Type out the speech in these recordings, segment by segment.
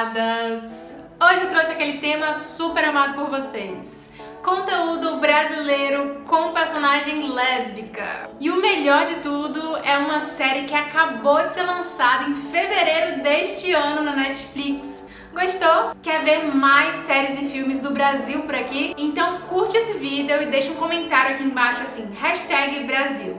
censuradas! Hoje eu trouxe aquele tema super amado por vocês. Conteúdo brasileiro com personagem lésbica. E o melhor de tudo é uma série que acabou de ser lançada em fevereiro deste ano na Netflix. Gostou? Quer ver mais séries e filmes do Brasil por aqui? Então curte esse vídeo e deixa um comentário aqui embaixo assim, hashtag Brasil.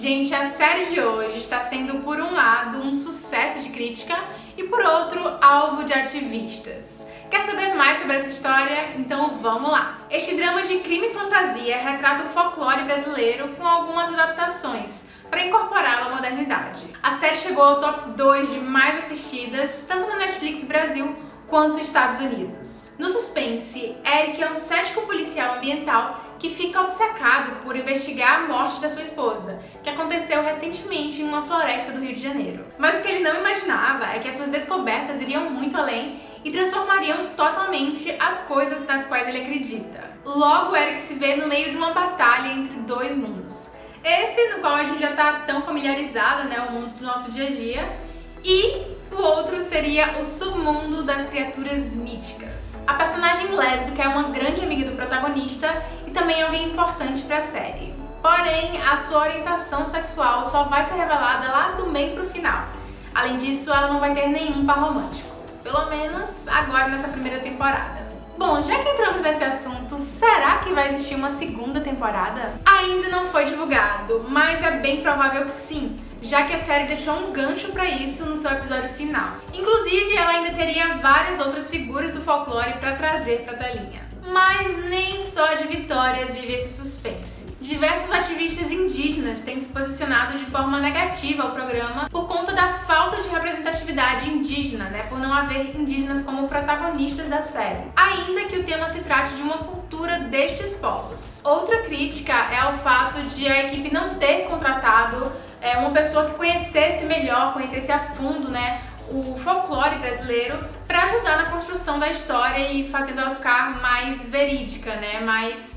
Gente, a série de hoje está sendo, por um lado, um sucesso de crítica e, por outro, alvo de ativistas. Quer saber mais sobre essa história? Então vamos lá! Este drama de crime e fantasia retrata o folclore brasileiro com algumas adaptações para incorporá-lo à modernidade. A série chegou ao top 2 de mais assistidas, tanto na Netflix Brasil quanto Estados Unidos. No suspense, Eric é um cético policial ambiental que fica obcecado por investigar a morte da sua esposa, que aconteceu recentemente em uma floresta do Rio de Janeiro. Mas o que ele não imaginava é que as suas descobertas iriam muito além e transformariam totalmente as coisas nas quais ele acredita. Logo, Eric se vê no meio de uma batalha entre dois mundos. Esse no qual a gente já está tão familiarizado, né, o mundo do nosso dia a dia, e o outro seria o submundo das criaturas míticas. A personagem lésbica é uma grande amiga do protagonista e também alguém importante para a série. Porém, a sua orientação sexual só vai ser revelada lá do meio pro final. Além disso, ela não vai ter nenhum par romântico. Pelo menos agora nessa primeira temporada. Bom, já que entramos nesse assunto, será que vai existir uma segunda temporada? Ainda não foi divulgado, mas é bem provável que sim, já que a série deixou um gancho para isso no seu episódio final. Inclusive, ela ainda teria várias outras figuras do folclore para trazer para a telinha. Mas nem só de vitórias vive esse suspense. Diversos ativistas indígenas têm se posicionado de forma negativa ao programa por conta da falta de representatividade indígena, né, por não haver indígenas como protagonistas da série, ainda que o tema se trate de uma cultura destes povos. Outra crítica é o fato de a equipe não ter contratado é, uma pessoa que conhecesse melhor, conhecesse a fundo, né, o folclore brasileiro para ajudar na construção da história e fazendo ela ficar mais verídica, né, mais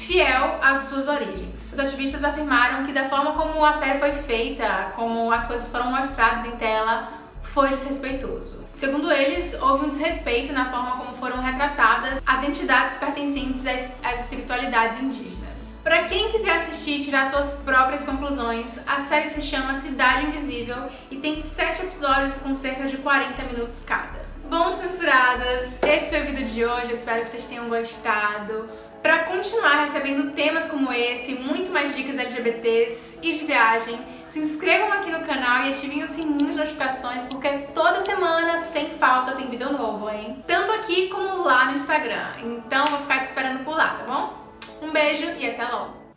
fiel às suas origens. Os ativistas afirmaram que da forma como a série foi feita, como as coisas foram mostradas em tela, foi desrespeitoso. Segundo eles, houve um desrespeito na forma como foram retratadas as entidades pertencentes às, espiritualidades indígenas. Para quem quiser assistir e tirar suas próprias conclusões, a série se chama Cidade Invisível e tem 7 episódios com cerca de 40 minutos cada. Bom, censuradas, esse foi o vídeo de hoje, espero que vocês tenham gostado. Para continuar recebendo temas como esse, muito mais dicas LGBTs e de viagem, se inscrevam aqui no canal e ativem o sininho de notificações, porque toda semana, sem falta, tem vídeo novo, hein? Tanto aqui como lá no Instagram. Então vou ficar te esperando por lá, tá bom? Um beijo e até logo!